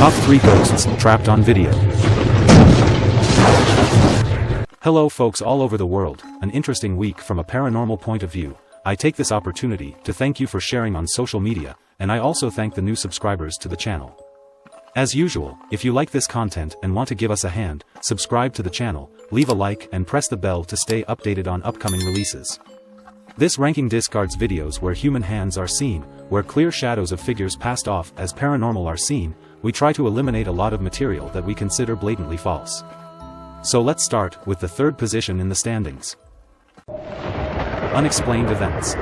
Top 3 Ghosts Trapped on Video Hello folks all over the world, an interesting week from a paranormal point of view. I take this opportunity to thank you for sharing on social media, and I also thank the new subscribers to the channel. As usual, if you like this content and want to give us a hand, subscribe to the channel, leave a like and press the bell to stay updated on upcoming releases. This ranking discards videos where human hands are seen, where clear shadows of figures passed off as paranormal are seen, we try to eliminate a lot of material that we consider blatantly false. So let's start with the third position in the standings. Unexplained events.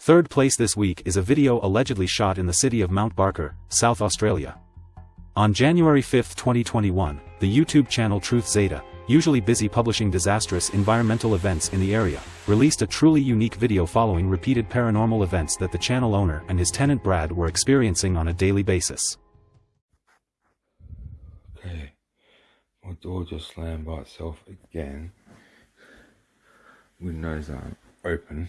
Third place this week is a video allegedly shot in the city of Mount Barker, South Australia. On January 5, 2021, the YouTube channel Truth Zeta, usually busy publishing disastrous environmental events in the area, released a truly unique video following repeated paranormal events that the channel owner and his tenant Brad were experiencing on a daily basis. Okay, my door just slammed by itself again. Windows aren't open.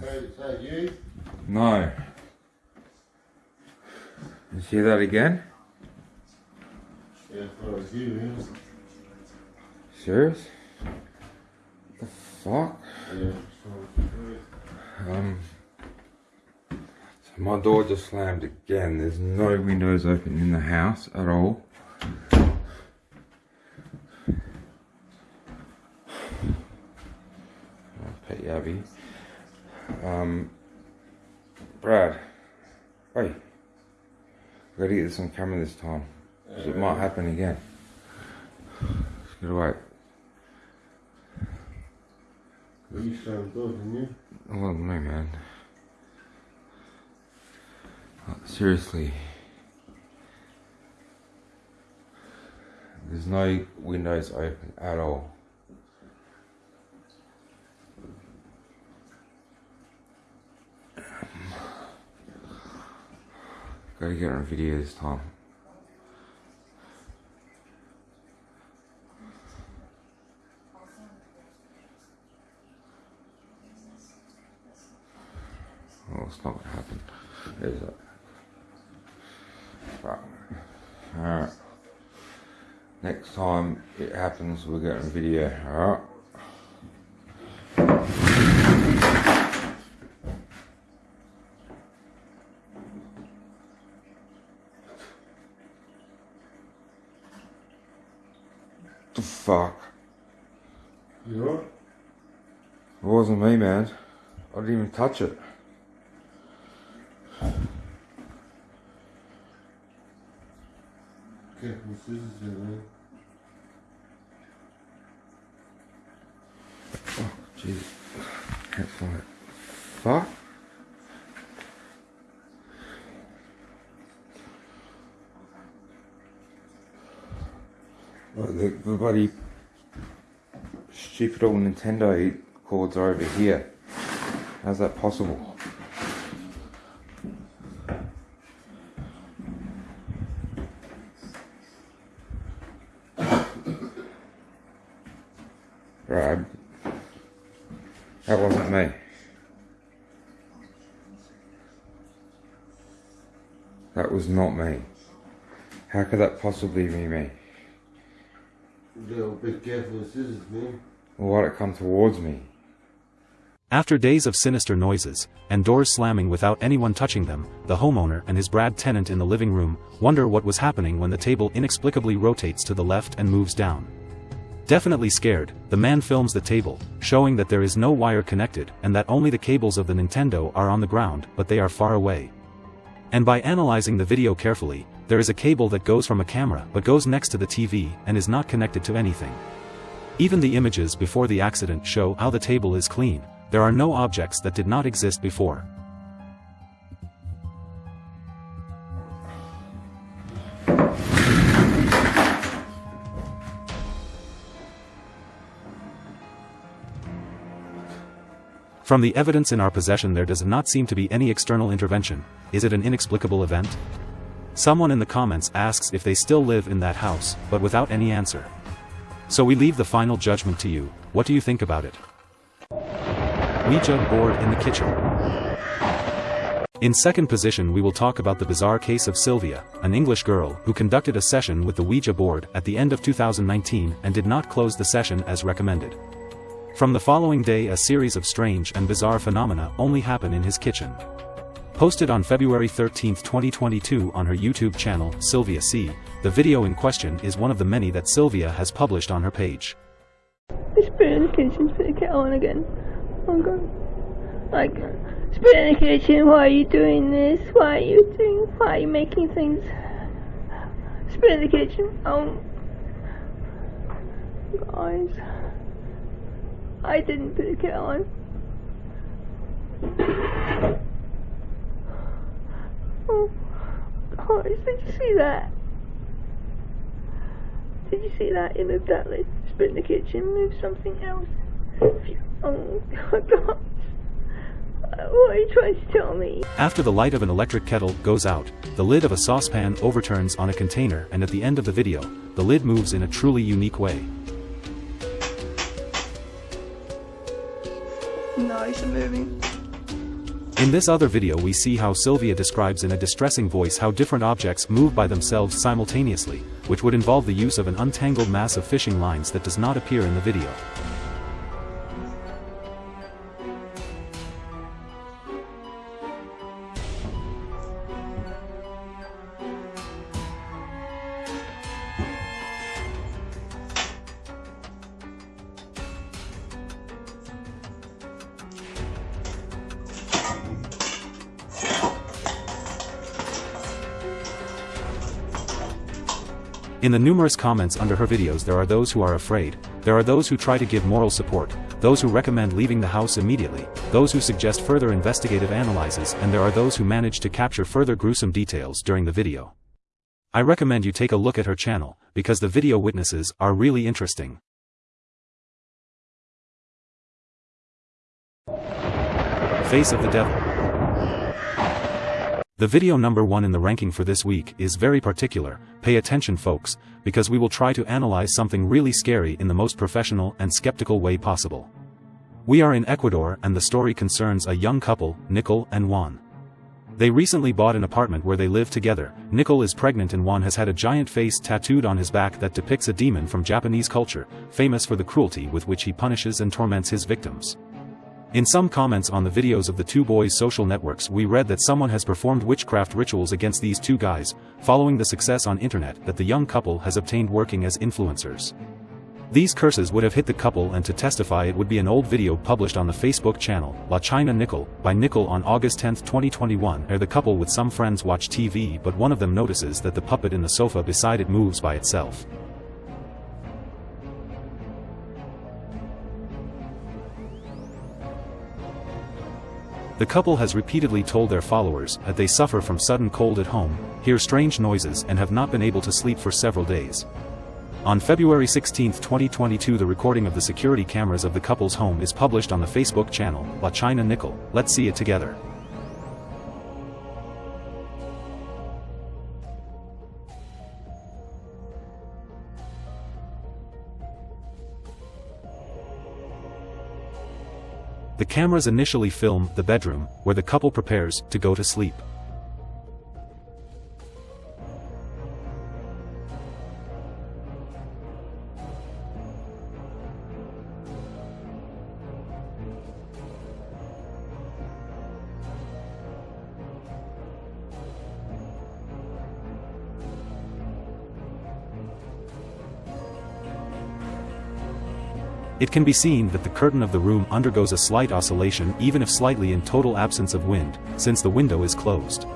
Hey, is that you? No. You see that again? Yeah, I thought it was you. Serious? The fuck? yeah Um. So my door just slammed again. There's no windows open in the house at all. Pet Abby. Um. Brad. Wait. I gotta get this on camera this time. time. 'cause it might happen again. Just gotta wait. you sound good, didn't you? Wasn't me, man. Like, seriously. There's no windows open at all. Gotta get on video this time. Oh, it's not gonna happen. Is it? Right. Alright. Next time it happens, we'll get on video. Alright. The fuck? You alright? It wasn't me, man. I didn't even touch it. Careful with scissors there, man. Oh, Jesus. Can't find it. Fuck. Oh, the, the bloody stupid old Nintendo cords are over here. How's that possible? Right. That wasn't me. That was not me. How could that possibly be me? You gotta be careful with scissors, man. Or why'd it come towards me? After days of sinister noises, and doors slamming without anyone touching them, the homeowner and his Brad tenant in the living room wonder what was happening when the table inexplicably rotates to the left and moves down. Definitely scared, the man films the table, showing that there is no wire connected and that only the cables of the Nintendo are on the ground but they are far away. And by analyzing the video carefully, there is a cable that goes from a camera but goes next to the TV and is not connected to anything. Even the images before the accident show how the table is clean, there are no objects that did not exist before. From the evidence in our possession there does not seem to be any external intervention, is it an inexplicable event? Someone in the comments asks if they still live in that house, but without any answer. So we leave the final judgment to you, what do you think about it? Ouija board in the kitchen. In second position we will talk about the bizarre case of Sylvia, an English girl who conducted a session with the Ouija board at the end of 2019 and did not close the session as recommended. From the following day a series of strange and bizarre phenomena only happen in his kitchen. Posted on February 13, 2022 on her YouTube channel, Sylvia C., the video in question is one of the many that Sylvia has published on her page. Spit in the kitchen, spit the kettle on again. Oh god. Like, spit in the kitchen, why are you doing this? Why are you doing, why are you making things? Spit in the kitchen, oh. Guys. I didn't put the kettle on. Oh, guys, did you see that? Did you see that? It moved that lid, spit in the kitchen, move something else. Oh, God. What are you trying to tell me? After the light of an electric kettle goes out, the lid of a saucepan overturns on a container and at the end of the video, the lid moves in a truly unique way. Nice and moving. In this other video we see how Sylvia describes in a distressing voice how different objects move by themselves simultaneously, which would involve the use of an untangled mass of fishing lines that does not appear in the video. In the numerous comments under her videos there are those who are afraid, there are those who try to give moral support, those who recommend leaving the house immediately, those who suggest further investigative analyses. And there are those who manage to capture further gruesome details during the video. I recommend you take a look at her channel, because the video witnesses are really interesting. Face of the Devil the video number one in the ranking for this week is very particular, pay attention folks, because we will try to analyze something really scary in the most professional and skeptical way possible. We are in Ecuador and the story concerns a young couple, Nicole and Juan. They recently bought an apartment where they live together, Nicole is pregnant and Juan has had a giant face tattooed on his back that depicts a demon from Japanese culture, famous for the cruelty with which he punishes and torments his victims. In some comments on the videos of the two boys' social networks we read that someone has performed witchcraft rituals against these two guys, following the success on internet that the young couple has obtained working as influencers. These curses would have hit the couple and to testify it would be an old video published on the Facebook channel, La China Nickel, by Nickel on August 10, 2021 where the couple with some friends watch TV but one of them notices that the puppet in the sofa beside it moves by itself. The couple has repeatedly told their followers that they suffer from sudden cold at home, hear strange noises and have not been able to sleep for several days. On February 16, 2022 the recording of the security cameras of the couple's home is published on the Facebook channel, La China Nickel, let's see it together. The cameras initially film the bedroom, where the couple prepares to go to sleep. It can be seen that the curtain of the room undergoes a slight oscillation even if slightly in total absence of wind, since the window is closed.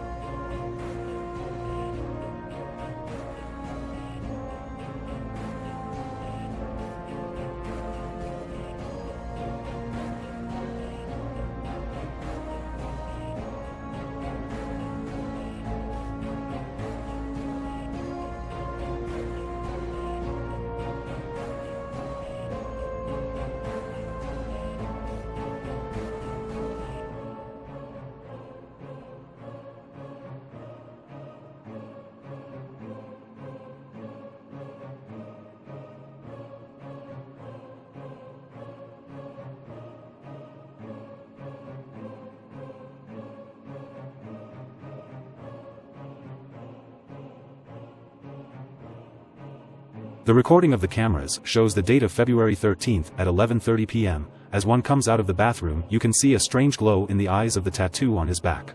The recording of the cameras shows the date of February 13th at 11.30 pm, as one comes out of the bathroom you can see a strange glow in the eyes of the tattoo on his back.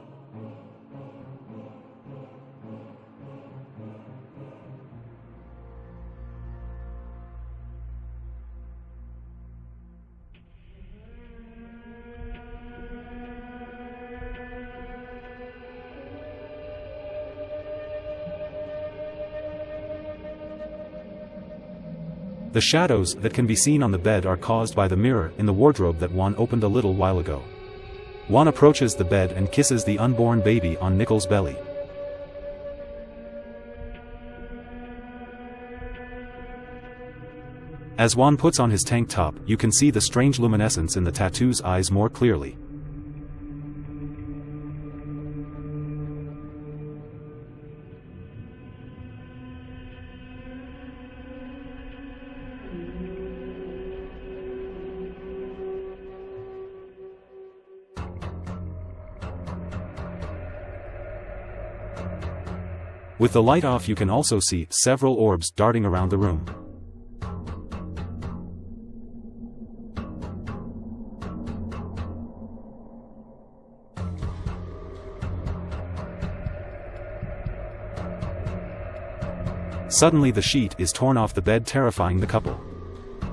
The shadows that can be seen on the bed are caused by the mirror in the wardrobe that Juan opened a little while ago. Juan approaches the bed and kisses the unborn baby on Nicole's belly. As Juan puts on his tank top, you can see the strange luminescence in the tattoo's eyes more clearly. With the light off you can also see several orbs darting around the room. Suddenly the sheet is torn off the bed terrifying the couple.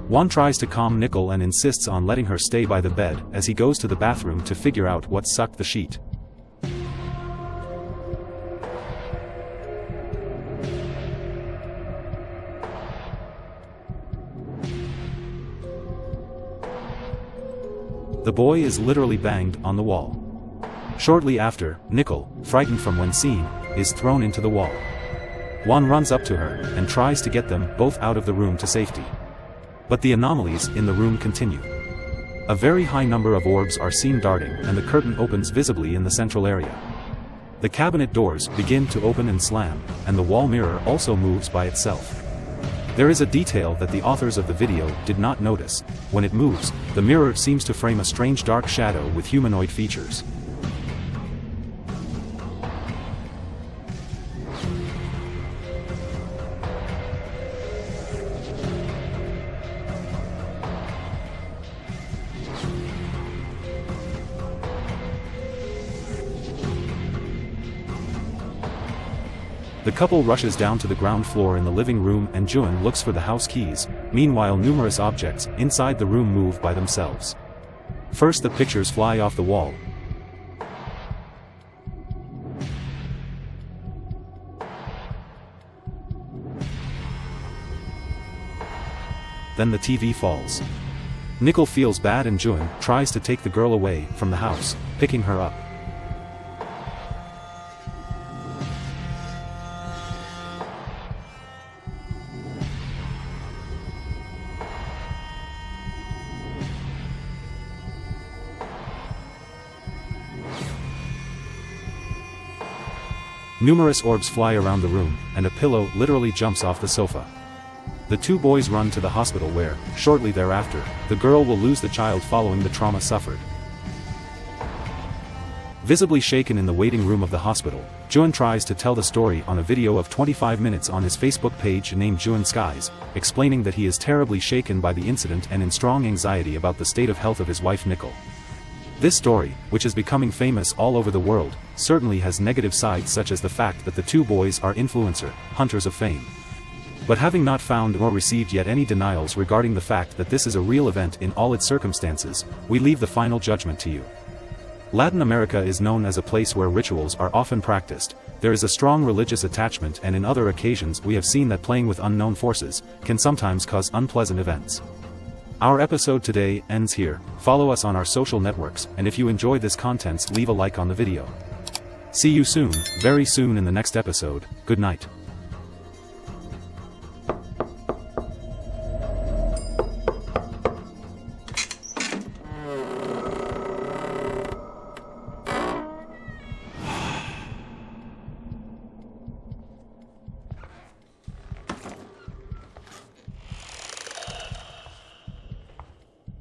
Juan tries to calm Nicole and insists on letting her stay by the bed as he goes to the bathroom to figure out what sucked the sheet. The boy is literally banged on the wall. Shortly after, Nicole, frightened from when seen, is thrown into the wall. Juan runs up to her and tries to get them both out of the room to safety. But the anomalies in the room continue. A very high number of orbs are seen darting and the curtain opens visibly in the central area. The cabinet doors begin to open and slam, and the wall mirror also moves by itself. There is a detail that the authors of the video did not notice. When it moves, the mirror seems to frame a strange dark shadow with humanoid features. The couple rushes down to the ground floor in the living room and Jun looks for the house keys, meanwhile numerous objects inside the room move by themselves. First the pictures fly off the wall. Then the TV falls. Nicole feels bad and Jun tries to take the girl away from the house, picking her up. Numerous orbs fly around the room, and a pillow literally jumps off the sofa. The two boys run to the hospital where, shortly thereafter, the girl will lose the child following the trauma suffered. Visibly shaken in the waiting room of the hospital, Jun tries to tell the story on a video of 25 minutes on his Facebook page named Jun Skies, explaining that he is terribly shaken by the incident and in strong anxiety about the state of health of his wife Nicole. This story, which is becoming famous all over the world, certainly has negative sides such as the fact that the two boys are influencer, hunters of fame. But having not found or received yet any denials regarding the fact that this is a real event in all its circumstances, we leave the final judgment to you. Latin America is known as a place where rituals are often practiced, there is a strong religious attachment and in other occasions we have seen that playing with unknown forces, can sometimes cause unpleasant events. Our episode today ends here, follow us on our social networks, and if you enjoy this content leave a like on the video. See you soon, very soon in the next episode, good night.